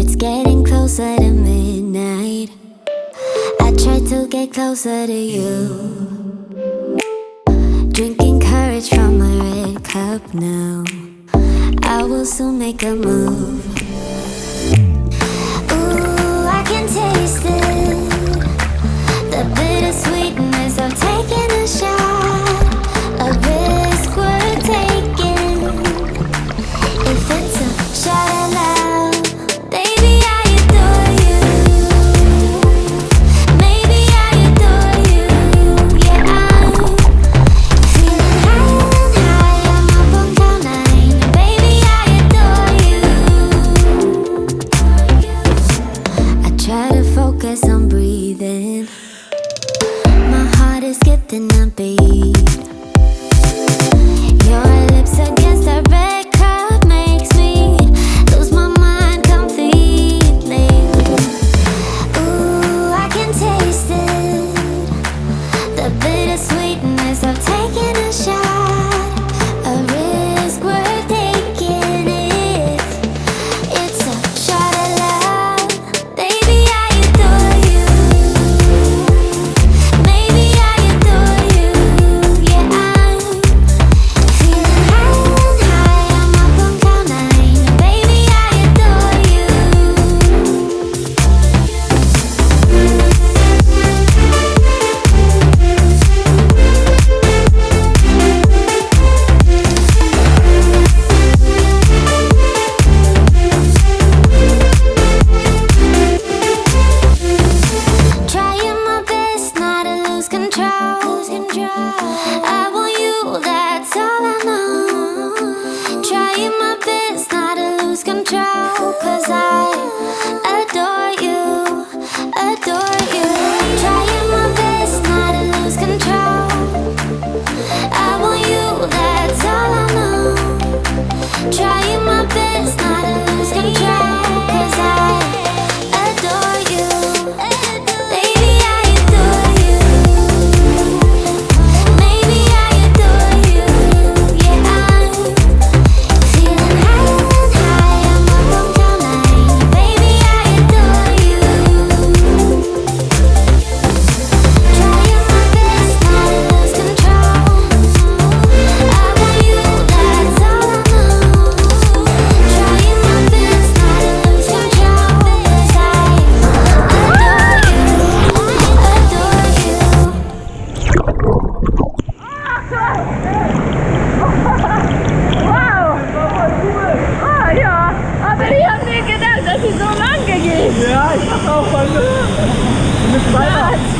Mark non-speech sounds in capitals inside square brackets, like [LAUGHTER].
It's getting closer to midnight. I try to get closer to you. Drinking courage from my red cup now. I will soon make a move. Gotta focus on breathing. My heart is getting a beat drown, cause I 拜 [LAUGHS] 拜